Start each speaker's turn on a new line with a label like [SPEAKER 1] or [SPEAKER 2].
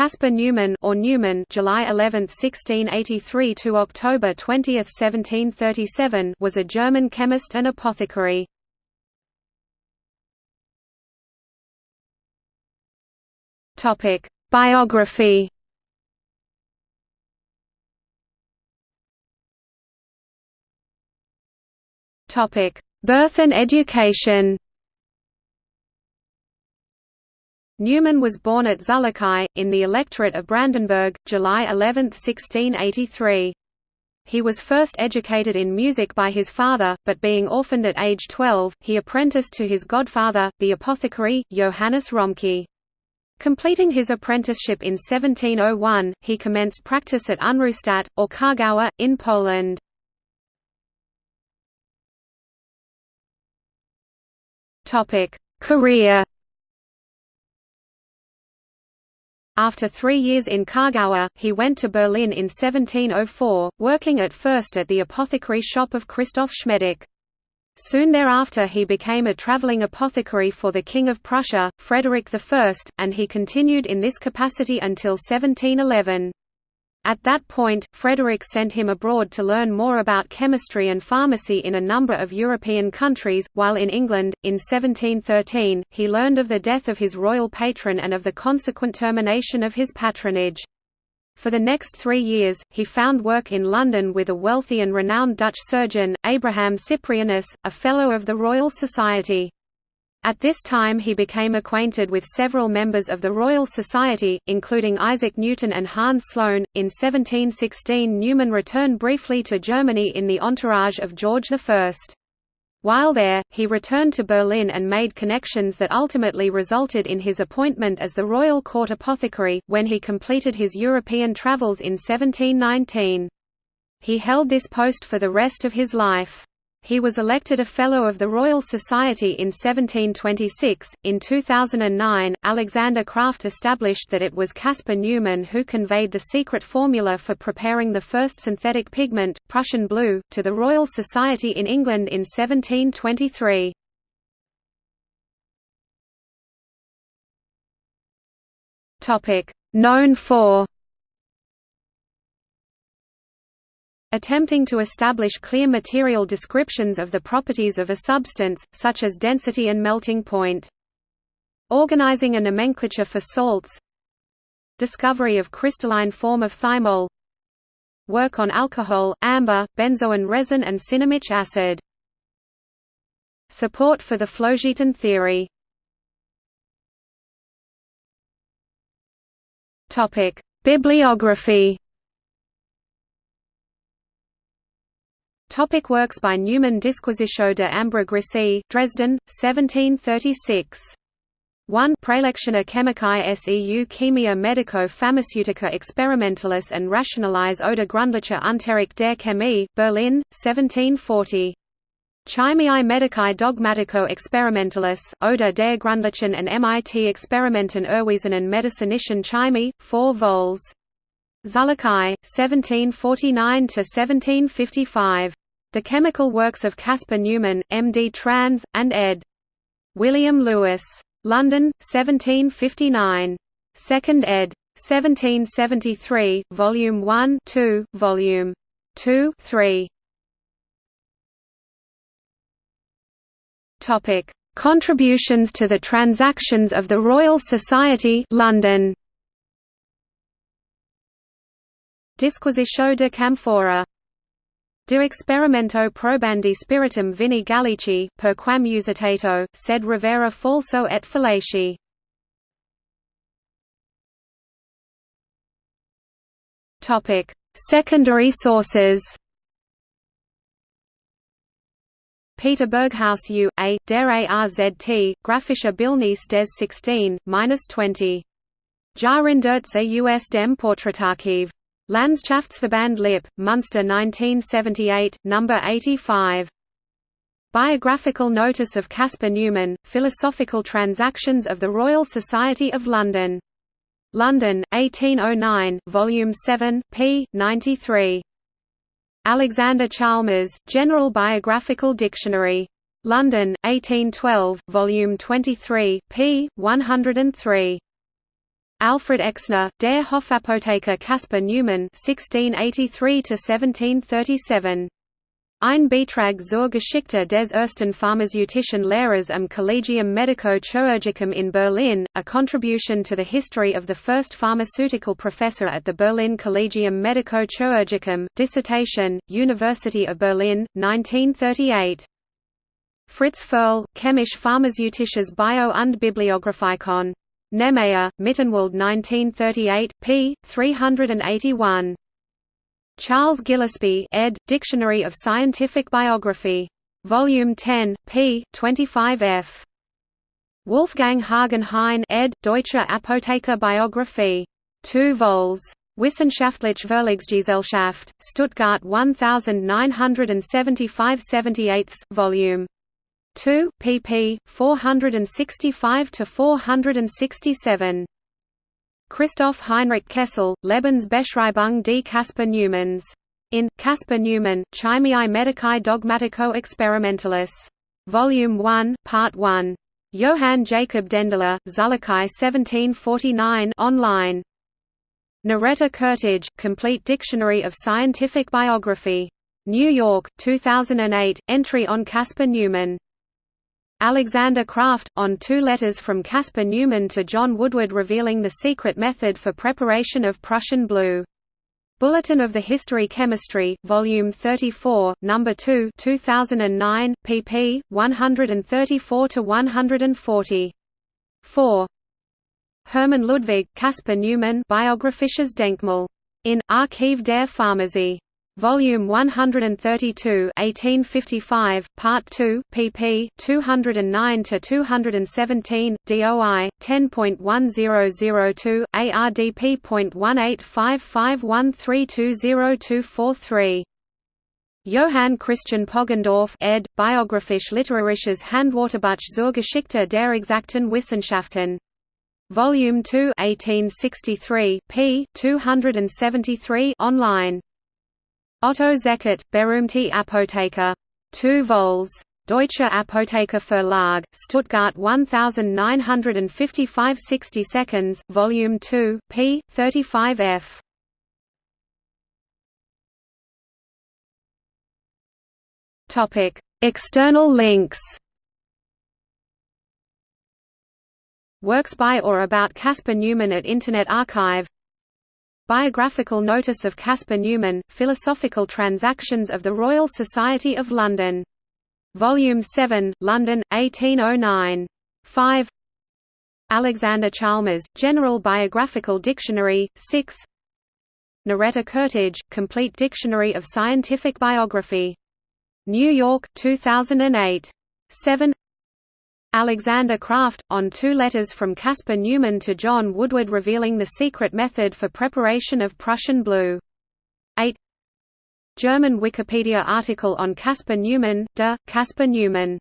[SPEAKER 1] Caspar Neumann or Neuman July 11, 1683 to October 20, 1737 was a German chemist and apothecary. Topic: Biography Topic: Birth and education. Neumann was born at Zullichau, in the electorate of Brandenburg, July 11, 1683. He was first educated in music by his father, but being orphaned at age 12, he apprenticed to his godfather, the apothecary, Johannes Romke. Completing his apprenticeship in 1701, he commenced practice at Unruhstadt, or Kargowa, in Poland. Career After three years in Kargowa, he went to Berlin in 1704, working at first at the apothecary shop of Christoph Schmedeck. Soon thereafter he became a travelling apothecary for the King of Prussia, Frederick I, and he continued in this capacity until 1711. At that point, Frederick sent him abroad to learn more about chemistry and pharmacy in a number of European countries, while in England, in 1713, he learned of the death of his royal patron and of the consequent termination of his patronage. For the next three years, he found work in London with a wealthy and renowned Dutch surgeon, Abraham Cyprianus, a Fellow of the Royal Society. At this time he became acquainted with several members of the Royal Society, including Isaac Newton and Hans Sloane. In 1716 Neumann returned briefly to Germany in the entourage of George I. While there, he returned to Berlin and made connections that ultimately resulted in his appointment as the Royal Court Apothecary, when he completed his European travels in 1719. He held this post for the rest of his life. He was elected a Fellow of the Royal Society in 1726. In 2009, Alexander Kraft established that it was Caspar Neumann who conveyed the secret formula for preparing the first synthetic pigment, Prussian blue, to the Royal Society in England in 1723. Topic: Known for attempting to establish clear material descriptions of the properties of a substance, such as density and melting point. Organizing a nomenclature for salts. Discovery of crystalline form of thymol. Work on alcohol, amber, benzoin resin and cinnamic acid. Support for the Phlogiston theory. Bibliography Topic works by Neumann Disquisition de Ambre Dresden, 1736. 1 Praelectiones chemicae seu chemia medico-pharmaceutica experimentalis and Rationalize oder Grundlache Unterricht der Chemie, Berlin, 1740. Chemiae medicae dogmatico experimentalis, oder der Grundlachen and MIT Experimenten Erwiesenen medicinischen Chemie, 4 vols. Zullichau, 1749–1755. The Chemical Works of Caspar Neumann, M.D. Trans, and ed. William Lewis. London, 1759. 2nd ed. 1773, Volume 1 2, Volume 2 3. Topic: Contributions to the Transactions of the Royal Society, London. Disquisitio de Camphora De experimento probandi spiritum vini gallici, per quam usitato, sed revera falso et fallaci. Topic: Secondary sources. Peter Berghaus U. A. Der ARZT, Graphischer Bildnis des 16, 20. Jahrhunderts US dem Porträtarchiv. Landschaftsverband Lippe, Munster 1978, No. 85. Biographical Notice of Caspar Neumann, Philosophical Transactions of the Royal Society of London. London, 1809, Volume 7, p. 93. Alexander Chalmers, General Biographical Dictionary. London, 1812, Volume 23, p. 103. Alfred Exner, Der Hofapotheker Caspar Neumann (1683–1737). Ein Beitrag zur Geschichte des ersten pharmazeutischen Lehrers am Collegium Medico-Chirurgicum in Berlin, a contribution to the history of the first pharmaceutical professor at the Berlin Collegium Medico-Chirurgicum, dissertation, University of Berlin, 1938. Fritz Ferchl, Chemische Pharmazeutisches Bio- und Bibliographikon. Nemayer, Mittenwald 1938, p. 381. Charles Gillispie ed., Dictionary of Scientific Biography. Volume 10, p. 25 f. Wolfgang Hagen Hein ed., Deutsche Apotheker Biographie. 2 vols. Wissenschaftliche Verlagsgesellschaft, Stuttgart 1975 78 volume 2, pp. 465 to 467. Christoph Heinrich Kessel, Lebensbeschreibung die Caspar Neumanns. In Caspar Neumann, Chemiae Medicae Dogmatico Experimentalis. Volume 1, Part 1. Johann Jacob Dendeler, Zullichau 1749 online. Noretta Koertge, Complete Dictionary of Scientific Biography. New York, 2008, entry on Caspar Neumann. Alexander Kraft, on two letters from Caspar Neumann to John Woodward revealing the secret method for preparation of Prussian blue. Bulletin of the History Chemistry, Volume 34, Number 2, 2009, pp. 134–140. 4. Hermann Ludwig, Caspar Neumann, Biographisches Denkmal. In Archiv der Pharmazie. Volume 132, 1855, Part 2, pp. 209 to 217, DOI 10.1002, ARDP.18551320243. Johann Christian Poggendorff ed. Biographisch literarisches Handwörterbuch zur Geschichte der exakten Wissenschaften. Volume 2 1863, p. 273 online. Otto Zekert, Berühmte Apotheker. 2 vols. Deutsche Apotheker Verlag, Stuttgart 1955 60 seconds, Volume 2, p. 35 f. Topic: External links. Works by or about Caspar Neumann at Internet Archive Biographical Notice of Caspar Neumann, Philosophical Transactions of the Royal Society of London. Volume 7, London, 1809. 5 Alexander Chalmers, General Biographical Dictionary, 6 Noretta Koertge, Complete Dictionary of Scientific Biography. New York, 2008. 7 Alexander Kraft, on two letters from Caspar Neumann to John Woodward revealing the secret method for preparation of Prussian blue. 8 German Wikipedia article on Caspar Neumann, de, Caspar Neumann